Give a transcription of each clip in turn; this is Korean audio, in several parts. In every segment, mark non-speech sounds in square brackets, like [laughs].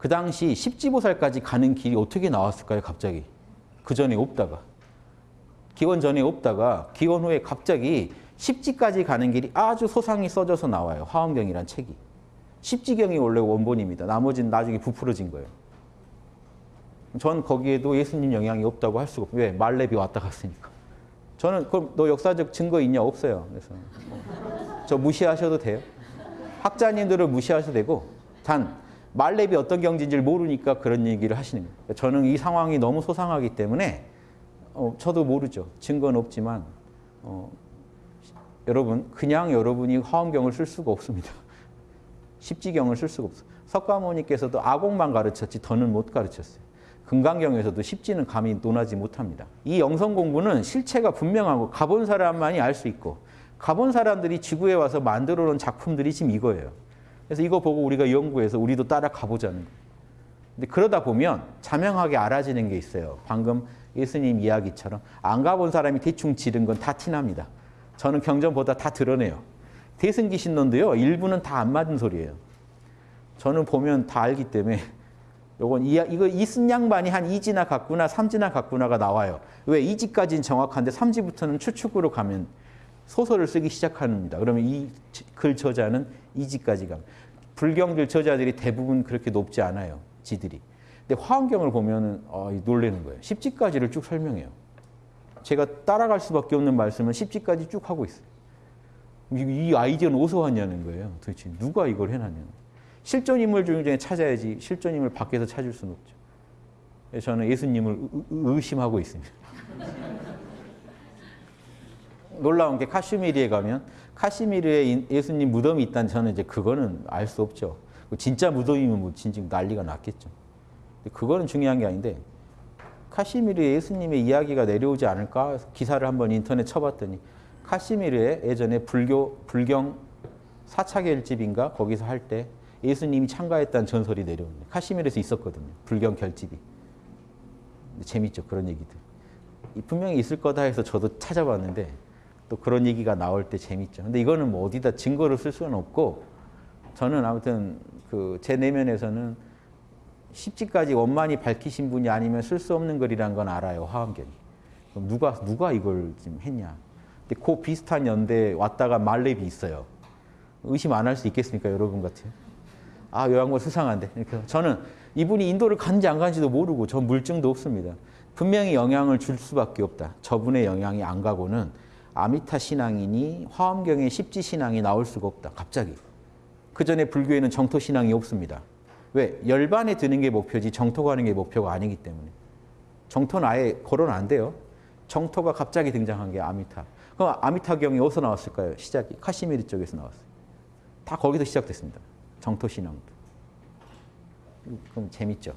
그 당시 십지보살까지 가는 길이 어떻게 나왔을까요? 갑자기. 그 전에 없다가. 기원 전에 없다가 기원 후에 갑자기 십지까지 가는 길이 아주 소상히 써져서 나와요. 화엄경이란 책이. 십지경이 원래 원본입니다. 나머지는 나중에 부풀어진 거예요. 전 거기에도 예수님 영향이 없다고 할 수가 없어요. 왜? 말레비 왔다 갔으니까. 저는 그럼 너 역사적 증거 있냐? 없어요. 그래서 저 무시하셔도 돼요. 학자님들을 무시하셔도 되고 단 말렙이 어떤 경지인지를 모르니까 그런 얘기를 하시는 거예요. 저는 이 상황이 너무 소상하기 때문에 어, 저도 모르죠. 증거는 없지만 어, 여러분 그냥 여러분이 화엄경을 쓸 수가 없습니다. [laughs] 십지경을 쓸 수가 없어요. 석가모니께서도 아곡만 가르쳤지 더는 못 가르쳤어요. 금강경에서도 십지는 감히 논하지 못합니다. 이 영성 공부는 실체가 분명하고 가본 사람만이 알 수 있고 가본 사람들이 지구에 와서 만들어 놓은 작품들이 지금 이거예요. 그래서 이거 보고 우리가 연구해서 우리도 따라 가 보자는 거예요. 근데 그러다 보면 자명하게 알아지는 게 있어요. 방금 예수님 이야기처럼 안 가본 사람이 대충 지른 건 다 티납니다. 저는 경전보다 다 드러내요. 대승기 신론도요. 일부는 다 안 맞은 소리예요. 저는 보면 다 알기 때문에 요건 이, 이거 이쓴 양반이 한 2지나 갔구나 3지나 갔구나가 나와요. 왜 2지까지는 정확한데 3지부터는 추측으로 가면 소설을 쓰기 시작합니다. 그러면 이 글 저자는 2지까지 가. 불경들 저자들이 대부분 그렇게 높지 않아요. 지들이. 근데 화엄경을 보면은 어, 놀라는 거예요. 10지까지를 쭉 설명해요. 제가 따라갈 수밖에 없는 말씀은 10지까지 쭉 하고 있어요. 이 아이디어는 어디서 왔냐는 거예요. 도대체 누가 이걸 해놨냐는 실존 인물 중에 찾아야지 실존 인물 밖에서 찾을 수는 없죠. 저는 예수님을 의심하고 있습니다. 놀라운 게 카슈미르에 가면 카시미르에 예수님 무덤이 있다는 저는 이제 그거는 알 수 없죠. 진짜 무덤이면 뭐 진짜 난리가 났겠죠. 그거는 중요한 게 아닌데 카시미르에 예수님의 이야기가 내려오지 않을까 기사를 한번 인터넷 쳐봤더니 카시미르에 예전에 불교 불경 사차결집인가 거기서 할 때 예수님이 참가했다는 전설이 내려옵니다. 카시미르에서 있었거든요. 불경 결집이. 재밌죠 그런 얘기들. 분명히 있을 거다 해서 저도 찾아봤는데 또 그런 얘기가 나올 때 재밌죠. 근데 이거는 뭐 어디다 증거를 쓸 수는 없고 저는 아무튼 그 제 내면에서는 십지까지 원만히 밝히신 분이 아니면 쓸 수 없는 글이란 건 알아요. 화엄경이. 그럼 누가 누가 이걸 지금 했냐. 근데 그 비슷한 연대에 왔다가 말렙이 있어요. 의심 안 할 수 있겠습니까? 여러분 같아요. 아, 요 양반 수상한데. 이렇게 저는 이분이 인도를 간지 안 간지도 모르고 저 물증도 없습니다. 분명히 영향을 줄 수밖에 없다. 저분의 영향이 안 가고는 아미타 신앙이니 화엄경의 십지 신앙이 나올 수가 없다. 갑자기. 그 전에 불교에는 정토 신앙이 없습니다. 왜? 열반에 드는 게 목표지 정토 가는 게 목표가 아니기 때문에. 정토는 아예 거론 안 돼요. 정토가 갑자기 등장한 게 아미타. 그럼 아미타경이 어디서 나왔을까요? 시작이 카시미르 쪽에서 나왔어요. 다 거기서 시작됐습니다. 정토 신앙도. 그럼 재밌죠.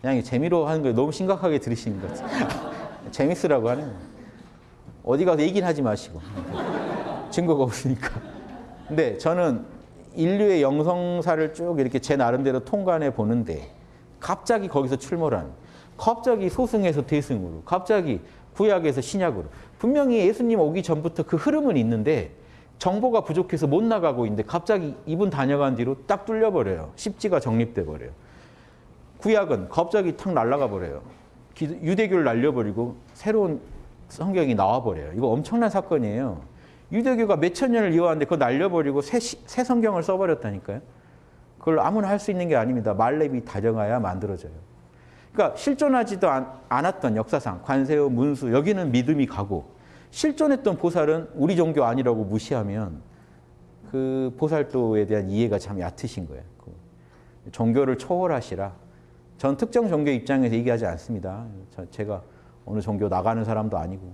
그냥 재미로 하는 걸 너무 심각하게 들으시는 것 같아요. [laughs] 재밌으라고 하는 거예요. 어디 가서 얘기는 하지 마시고. 증거가 없으니까. 근데 저는 인류의 영성사를 쭉 이렇게 제 나름대로 통관해 보는데 갑자기 거기서 출몰한 갑자기 소승에서 대승으로 갑자기 구약에서 신약으로 분명히 예수님 오기 전부터 그 흐름은 있는데 정보가 부족해서 못 나가고 있는데 갑자기 이분 다녀간 뒤로 딱 뚫려버려요. 십지가 정립돼 버려요. 구약은 갑자기 탁 날아가 버려요. 유대교를 날려버리고 새로운 성경이 나와버려요. 이거 엄청난 사건이에요. 유대교가 몇천 년을 이어왔는데 그거 날려버리고 새, 새 성경을 써버렸다니까요. 그걸 아무나 할 수 있는 게 아닙니다. 말렙이 다정하야 만들어져요. 그러니까 실존하지도 않, 않았던 역사상 관세어, 문수 여기는 믿음이 가고 실존했던 보살은 우리 종교 아니라고 무시하면 그 보살도에 대한 이해가 참 얕으신 거예요. 그 종교를 초월하시라. 전 특정 종교 입장에서 얘기하지 않습니다. 제가 어느 종교 나가는 사람도 아니고